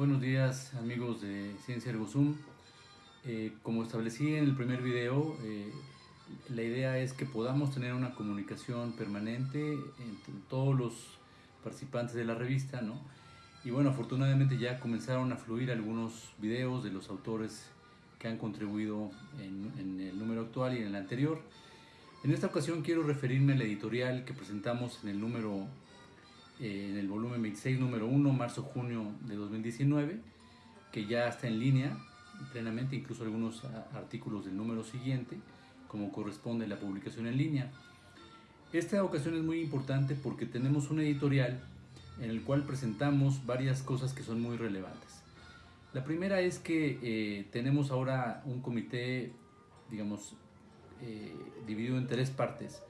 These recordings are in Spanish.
Buenos días amigos de Ciencia Ergo Zoom. Eh, como establecí en el primer video, eh, la idea es que podamos tener una comunicación permanente entre todos los participantes de la revista, ¿no? Y bueno, afortunadamente ya comenzaron a fluir algunos videos de los autores que han contribuido en, en el número actual y en el anterior. En esta ocasión quiero referirme al editorial que presentamos en el número eh, en el volumen 26, número 1, marzo-junio de 2019, que ya está en línea plenamente, incluso algunos artículos del número siguiente, como corresponde la publicación en línea. Esta ocasión es muy importante porque tenemos un editorial en el cual presentamos varias cosas que son muy relevantes. La primera es que eh, tenemos ahora un comité, digamos, eh, dividido en tres partes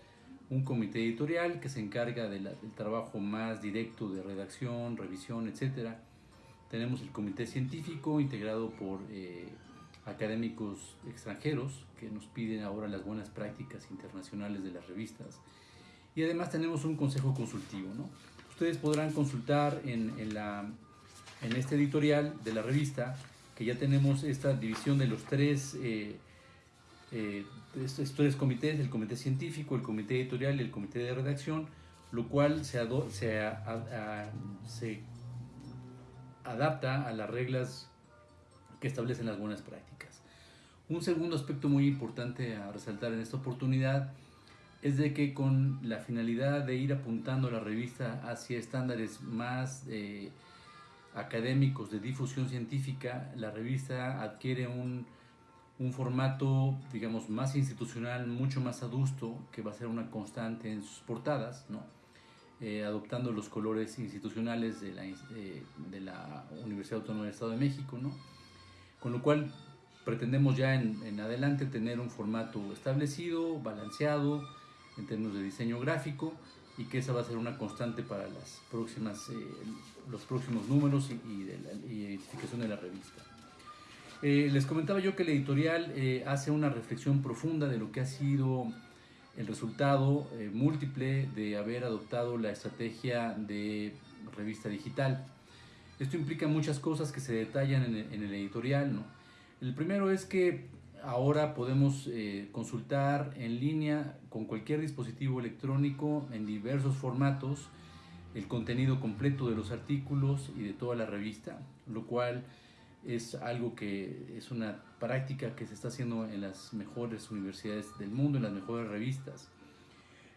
un comité editorial que se encarga del trabajo más directo de redacción, revisión, etc. Tenemos el comité científico integrado por eh, académicos extranjeros que nos piden ahora las buenas prácticas internacionales de las revistas. Y además tenemos un consejo consultivo. Ustedes podrán consultar en, en, la, en este editorial de la revista que ya tenemos esta división de los tres... Eh, eh, estos tres comités, el comité científico, el comité editorial y el comité de redacción, lo cual se, se, se adapta a las reglas que establecen las buenas prácticas. Un segundo aspecto muy importante a resaltar en esta oportunidad es de que con la finalidad de ir apuntando la revista hacia estándares más eh, académicos de difusión científica, la revista adquiere un un formato, digamos, más institucional, mucho más adusto, que va a ser una constante en sus portadas, ¿no? Eh, adoptando los colores institucionales de la, eh, de la, Universidad Autónoma del Estado de México, ¿no? Con lo cual pretendemos ya en, en, adelante tener un formato establecido, balanceado, en términos de diseño gráfico, y que esa va a ser una constante para las próximas, eh, los próximos números y, de la, y identificación de la revista. Eh, les comentaba yo que el editorial eh, hace una reflexión profunda de lo que ha sido el resultado eh, múltiple de haber adoptado la estrategia de revista digital. Esto implica muchas cosas que se detallan en el, en el editorial. ¿no? El primero es que ahora podemos consultar en línea con cualquier dispositivo electrónico en diversos formatos el contenido completo de los artículos y de toda la revista, lo cual es algo que es una práctica que se está haciendo en las mejores universidades del mundo, en las mejores revistas.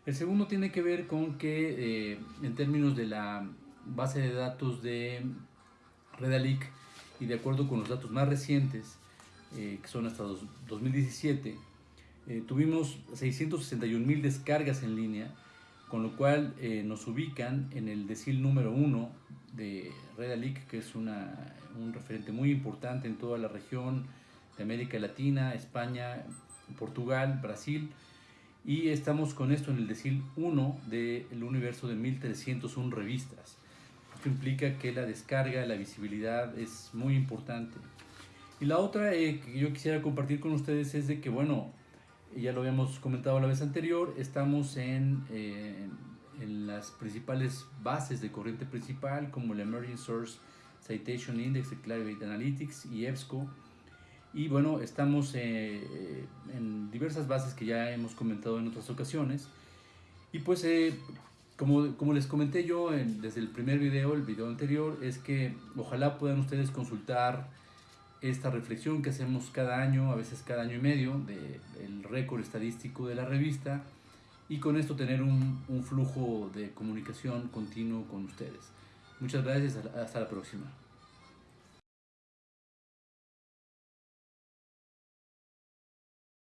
El segundo tiene que ver con que eh, en términos de la base de datos de Redalic y de acuerdo con los datos más recientes, eh, que son hasta 2017, eh, tuvimos 661 mil descargas en línea, con lo cual nos ubican en el decil número uno de Redalic, que es una un referente muy importante en toda la región de América Latina, España, Portugal, Brasil. Y estamos con esto en el decil 1 del universo de 1301 revistas. Esto implica que la descarga, la visibilidad es muy importante. Y la otra eh, que yo quisiera compartir con ustedes es de que, bueno, ya lo habíamos comentado la vez anterior, estamos en, eh, en las principales bases de corriente principal como el Emerging Source Citation Index de Clarivate Analytics y EBSCO. Y bueno, estamos eh, en diversas bases que ya hemos comentado en otras ocasiones. Y pues, eh, como, como, les comenté yo desde el primer video, el video anterior, es que ojalá puedan ustedes consultar esta reflexión que hacemos cada año, a veces cada año y medio, del récord estadístico de la revista y con esto tener un, un flujo de comunicación continuo con ustedes. Muchas gracias, hasta la próxima.